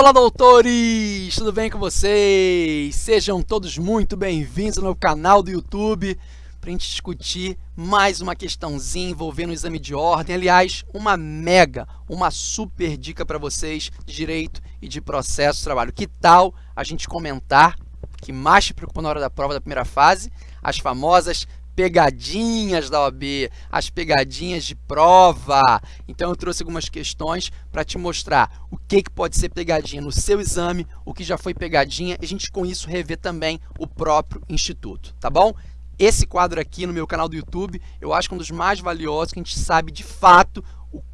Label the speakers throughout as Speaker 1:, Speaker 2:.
Speaker 1: Olá, doutores! Tudo bem com vocês? Sejam todos muito bem-vindos no canal do YouTube para a gente discutir mais uma questãozinha envolvendo o exame de ordem. Aliás, uma mega, uma super dica para vocês de direito e de processo de trabalho. Que tal a gente comentar que mais te preocupa na hora da prova da primeira fase? As famosas pegadinhas da OAB, as pegadinhas de prova. Então, eu trouxe algumas questões para te mostrar o que, que pode ser pegadinha no seu exame, o que já foi pegadinha, e a gente, com isso, rever também o próprio Instituto, tá bom? Esse quadro aqui no meu canal do YouTube, eu acho que é um dos mais valiosos, que a gente sabe, de fato,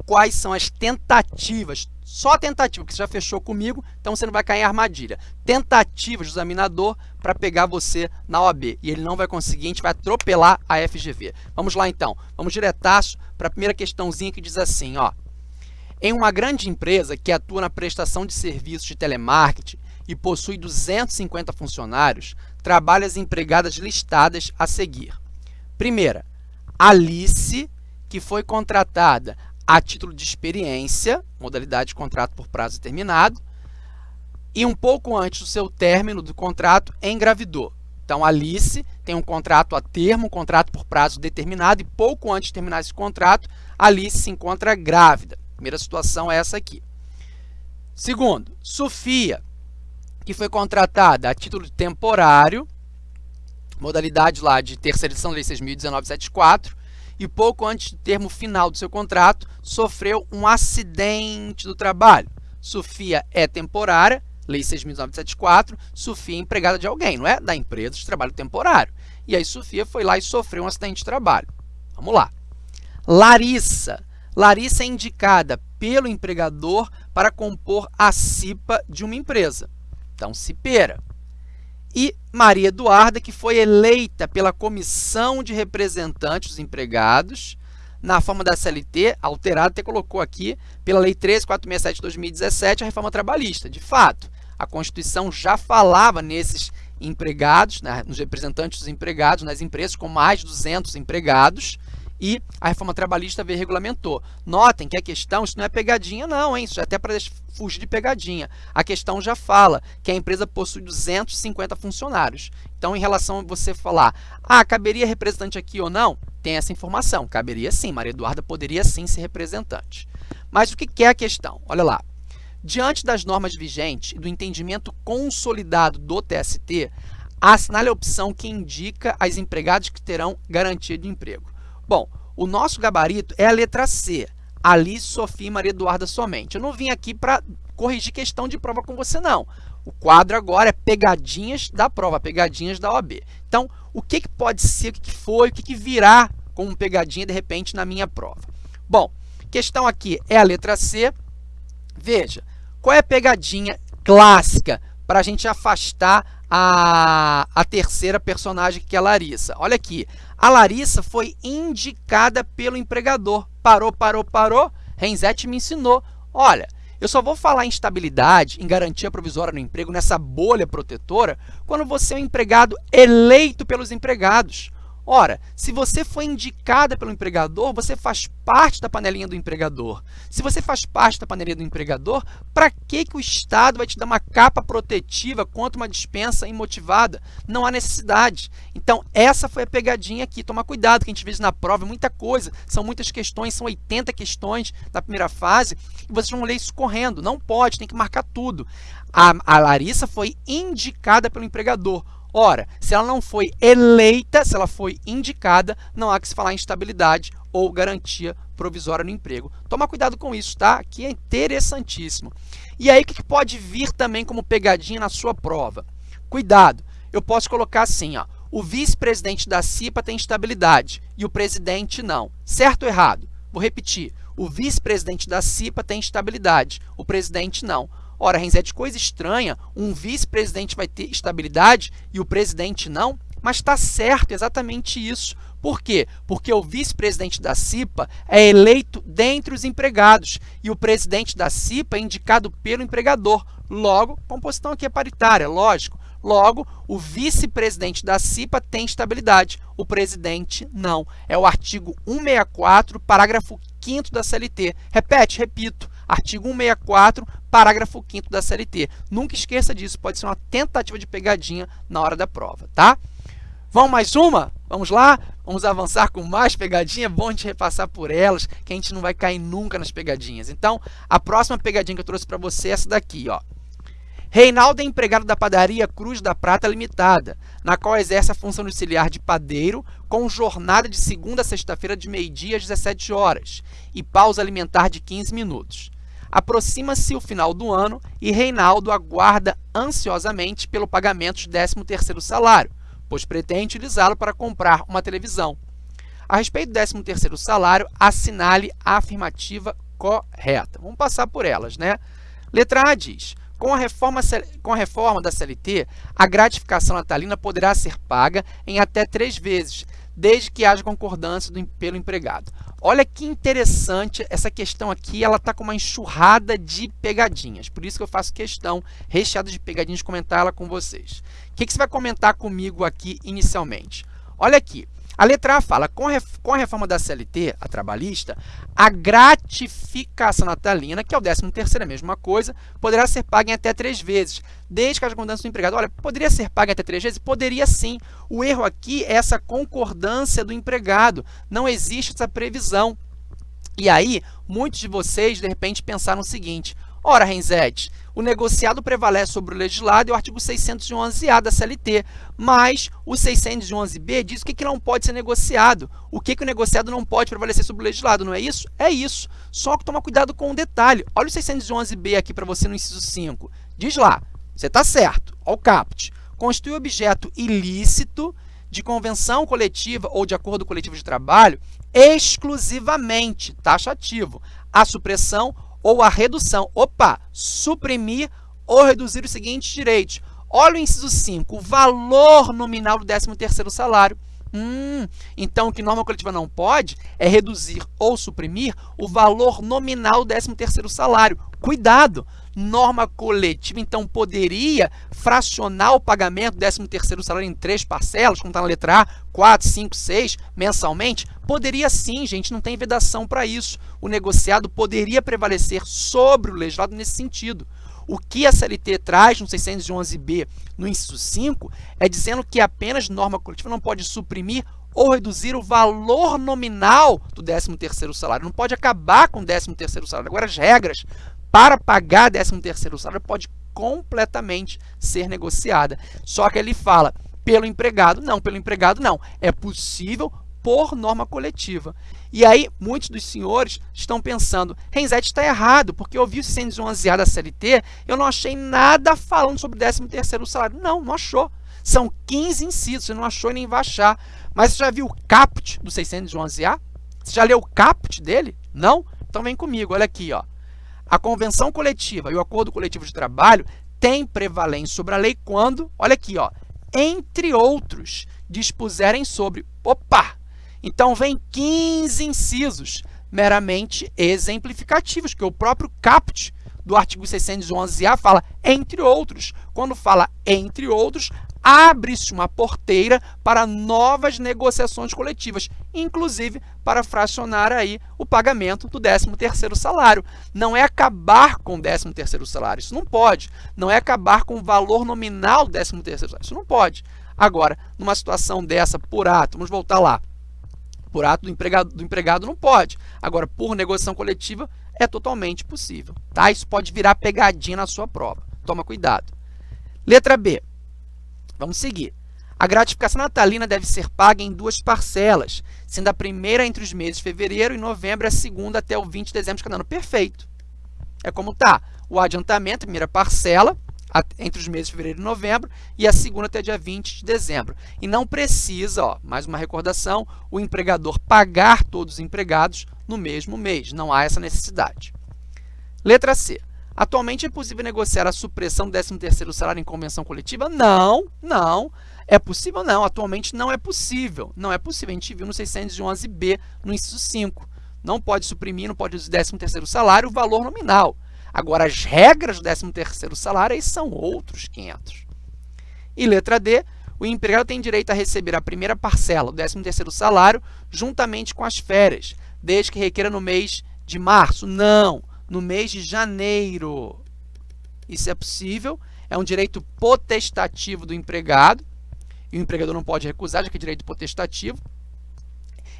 Speaker 1: quais são as tentativas, só tentativa, que você já fechou comigo, então você não vai cair em armadilha. Tentativas do examinador para pegar você na OAB. E ele não vai conseguir, a gente vai atropelar a FGV. Vamos lá então, vamos diretaço para a primeira questãozinha que diz assim, ó. Em uma grande empresa que atua na prestação de serviços de telemarketing e possui 250 funcionários, trabalha as empregadas listadas a seguir. Primeira, Alice, que foi contratada a título de experiência, modalidade de contrato por prazo determinado, e um pouco antes do seu término do contrato, engravidou. Então, Alice tem um contrato a termo, um contrato por prazo determinado, e pouco antes de terminar esse contrato, Alice se encontra grávida. Primeira situação é essa aqui. Segundo, Sofia, que foi contratada a título temporário, modalidade lá de terceirização da Lei 6.019.74, e pouco antes do termo final do seu contrato, sofreu um acidente do trabalho. Sofia é temporária, Lei 6.974, Sofia é empregada de alguém, não é? Da empresa de trabalho temporário. E aí Sofia foi lá e sofreu um acidente de trabalho. Vamos lá. Larissa. Larissa é indicada pelo empregador para compor a CIPA de uma empresa. Então, cipeira e Maria Eduarda, que foi eleita pela Comissão de Representantes dos Empregados, na forma da CLT, alterada, até colocou aqui, pela Lei 13467 de 2017, a reforma trabalhista. De fato, a Constituição já falava nesses empregados, né, nos representantes dos empregados, nas empresas com mais de 200 empregados, e a reforma trabalhista veio e regulamentou. Notem que a questão, isso não é pegadinha não, hein? Isso é até para fugir de pegadinha. A questão já fala que a empresa possui 250 funcionários. Então, em relação a você falar, ah, caberia representante aqui ou não? Tem essa informação, caberia sim, Maria Eduarda poderia sim ser representante. Mas o que é a questão? Olha lá. Diante das normas vigentes e do entendimento consolidado do TST, assinale a opção que indica as empregadas que terão garantia de emprego. Bom, o nosso gabarito é a letra C, Alice, Sofia e Maria Eduarda somente. Eu não vim aqui para corrigir questão de prova com você, não. O quadro agora é pegadinhas da prova, pegadinhas da OAB. Então, o que, que pode ser, o que, que foi, o que, que virá como pegadinha, de repente, na minha prova? Bom, questão aqui é a letra C. Veja, qual é a pegadinha clássica para a gente afastar a, a terceira personagem, que é a Larissa? Olha aqui, a Larissa foi indicada pelo empregador. Parou, parou, parou. Renzete me ensinou. Olha, eu só vou falar em estabilidade, em garantia provisória no emprego, nessa bolha protetora, quando você é um empregado eleito pelos empregados. Ora, se você foi indicada pelo empregador, você faz parte da panelinha do empregador. Se você faz parte da panelinha do empregador, para que, que o Estado vai te dar uma capa protetiva contra uma dispensa imotivada? Não há necessidade. Então, essa foi a pegadinha aqui. Toma cuidado, que a gente vê na prova, muita coisa, são muitas questões, são 80 questões da primeira fase, e vocês vão ler isso correndo. Não pode, tem que marcar tudo. A, a Larissa foi indicada pelo empregador. Ora, se ela não foi eleita, se ela foi indicada, não há que se falar em estabilidade ou garantia provisória no emprego. Toma cuidado com isso, tá? Aqui é interessantíssimo. E aí, o que pode vir também como pegadinha na sua prova? Cuidado, eu posso colocar assim, ó, o vice-presidente da CIPA tem estabilidade e o presidente não. Certo ou errado? Vou repetir, o vice-presidente da CIPA tem estabilidade, o presidente não. Ora, Renzete, coisa estranha, um vice-presidente vai ter estabilidade e o presidente não? Mas está certo, exatamente isso. Por quê? Porque o vice-presidente da CIPA é eleito dentre os empregados e o presidente da CIPA é indicado pelo empregador. Logo, composição aqui é paritária, lógico. Logo, o vice-presidente da CIPA tem estabilidade, o presidente não. É o artigo 164, parágrafo 5 da CLT. Repete, repito, artigo 164, parágrafo 5 da CLT. Nunca esqueça disso, pode ser uma tentativa de pegadinha na hora da prova, tá? Vamos mais uma? Vamos lá? Vamos avançar com mais pegadinha? É bom a gente repassar por elas, que a gente não vai cair nunca nas pegadinhas. Então, a próxima pegadinha que eu trouxe para você é essa daqui, ó. Reinaldo é empregado da padaria Cruz da Prata Limitada, na qual exerce a função auxiliar de padeiro, com jornada de segunda a sexta-feira de meio-dia às 17 horas e pausa alimentar de 15 minutos. Aproxima-se o final do ano e Reinaldo aguarda ansiosamente pelo pagamento do 13º salário, pois pretende utilizá-lo para comprar uma televisão. A respeito do 13º salário, assinale a afirmativa correta. Vamos passar por elas, né? Letra A diz: com a, reforma, com a reforma da CLT, a gratificação natalina poderá ser paga em até três vezes, desde que haja concordância do, pelo empregado. Olha que interessante, essa questão aqui ela está com uma enxurrada de pegadinhas, por isso que eu faço questão, recheada de pegadinhas, comentar ela com vocês. O que, que você vai comentar comigo aqui inicialmente? Olha aqui, a letra A fala, com, a reforma da CLT, a trabalhista, a gratificação natalina, que é o 13º, é a mesma coisa, poderá ser paga em até três vezes, desde que haja concordância do empregado. Olha, poderia ser paga até três vezes? Poderia sim. O erro aqui é essa concordância do empregado. Não existe essa previsão. E aí, muitos de vocês, de repente, pensaram o seguinte, Ora, Renzete, o negociado prevalece sobre o legislado e o artigo 611-A da CLT, mas o 611-B diz o que, que não pode ser negociado, o que, que o negociado não pode prevalecer sobre o legislado, não é isso? É isso, só que toma cuidado com um detalhe. Olha o 611-B aqui para você no inciso 5. Diz lá, você está certo, olha o caput. Constitui objeto ilícito de convenção coletiva ou de acordo coletivo de trabalho exclusivamente taxativo, a supressão ou a redução. Opa, suprimir ou reduzir os seguintes direitos. Olha o inciso 5, o valor nominal do 13º salário. Hum, então, o que norma coletiva não pode é reduzir ou suprimir o valor nominal do 13º salário. Cuidado! Norma coletiva, então, poderia fracionar o pagamento do 13º salário em três parcelas, como está na letra A, 4, 5, 6, mensalmente? Poderia sim, gente, não tem vedação para isso. O negociado poderia prevalecer sobre o legislado nesse sentido. O que a CLT traz no 611B, no inciso 5, é dizendo que apenas norma coletiva não pode suprimir ou reduzir o valor nominal do 13º salário. Não pode acabar com o 13º salário. Agora, as regras para pagar 13º salário pode completamente ser negociada. Só que ele fala pelo empregado. Não, pelo empregado não. É possível por norma coletiva. E aí, muitos dos senhores estão pensando, Renzete está errado, porque eu vi o 611A da CLT, eu não achei nada falando sobre o 13º salário. Não, não achou. São 15 incisos, você não achou e nem vai achar. Mas você já viu o caput do 611A? Você já leu o caput dele? Não? Então vem comigo, olha aqui. Ó. A convenção coletiva e o acordo coletivo de trabalho têm prevalência sobre a lei quando, olha aqui, ó, entre outros, dispuserem sobre... Opa! Então, vem 15 incisos meramente exemplificativos, que o próprio caput do artigo 611-A fala entre outros. Quando fala entre outros, abre-se uma porteira para novas negociações coletivas, inclusive para fracionar aí o pagamento do 13º salário. Não é acabar com o 13º salário, isso não pode. Não é acabar com o valor nominal do 13º salário, isso não pode. Agora, numa situação dessa, por ato, vamos voltar lá, por ato do empregado, do empregado não pode. Agora, por negociação coletiva, é totalmente possível. Tá? Isso pode virar pegadinha na sua prova. Toma cuidado. Letra B. Vamos seguir. A gratificação natalina deve ser paga em duas parcelas, sendo a primeira entre os meses de fevereiro e novembro, a segunda até o 20 de dezembro de cada ano. Perfeito. É como está. O adiantamento, primeira parcela, entre os meses de fevereiro e novembro e a segunda até dia 20 de dezembro. E não precisa, ó, mais uma recordação, o empregador pagar todos os empregados no mesmo mês. Não há essa necessidade. Letra C. Atualmente é possível negociar a supressão do 13º salário em convenção coletiva? Não, não. É possível? Não. Atualmente não é possível. Não é possível. A gente viu no 611B, no inciso 5. Não pode suprimir, não pode usar 13º salário o valor nominal. Agora, as regras do 13º salário aí são outros 500. E letra D, o empregado tem direito a receber a primeira parcela do 13º salário juntamente com as férias, desde que requeira no mês de março. Não, no mês de janeiro. isso é possível, é um direito potestativo do empregado, e o empregador não pode recusar, já que é direito potestativo.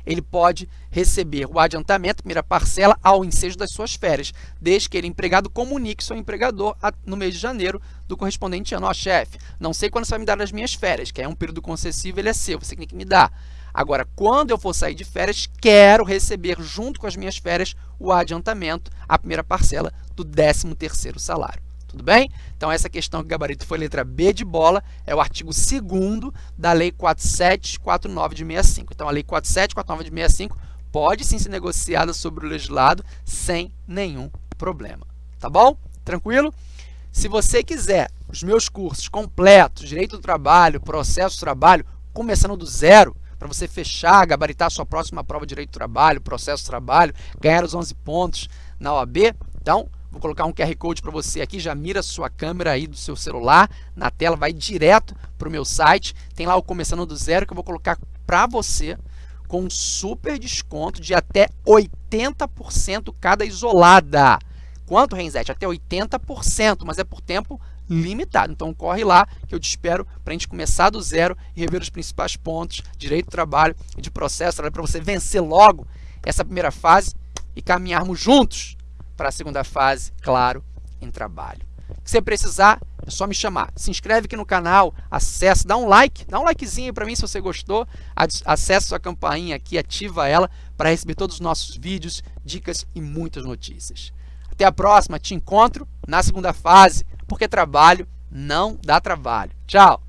Speaker 1: Ele pode receber o adiantamento, primeira parcela, ao ensejo das suas férias, desde que ele, empregado, comunique seu empregador no mês de janeiro do correspondente ano. Ó, chefe, não sei quando você vai me dar as minhas férias, que é um período concessivo, ele é seu, você tem que me dar. Agora, quando eu for sair de férias, quero receber, junto com as minhas férias, o adiantamento, a primeira parcela do 13º salário. Tudo bem? Então, essa questão que gabarito foi letra B de bola, é o artigo 2 da Lei 4749 de 65. Então, a Lei 4749 de 65 pode sim ser negociada sobre o legislado sem nenhum problema. Tá bom? Tranquilo? Se você quiser os meus cursos completos, Direito do Trabalho, Processo do Trabalho, começando do zero, para você fechar, gabaritar a sua próxima prova de Direito do Trabalho, Processo do Trabalho, ganhar os 11 pontos na OAB, então Vou colocar um QR Code para você aqui, já mira sua câmera aí do seu celular na tela, vai direto para o meu site. Tem lá o Começando do Zero que eu vou colocar para você com um super desconto de até 80% cada isolada. Quanto, Renzete? Até 80%, mas é por tempo limitado. Então, corre lá que eu te espero para a gente começar do zero e rever os principais pontos, direito do trabalho e de processo, para você vencer logo essa primeira fase e caminharmos juntos para a segunda fase, claro, em trabalho. Se precisar, é só me chamar. Se inscreve aqui no canal, acessa, dá um like, dá um likezinho para mim se você gostou, acessa a campainha aqui, ativa ela para receber todos os nossos vídeos, dicas e muitas notícias. Até a próxima, te encontro na segunda fase, porque trabalho não dá trabalho. Tchau!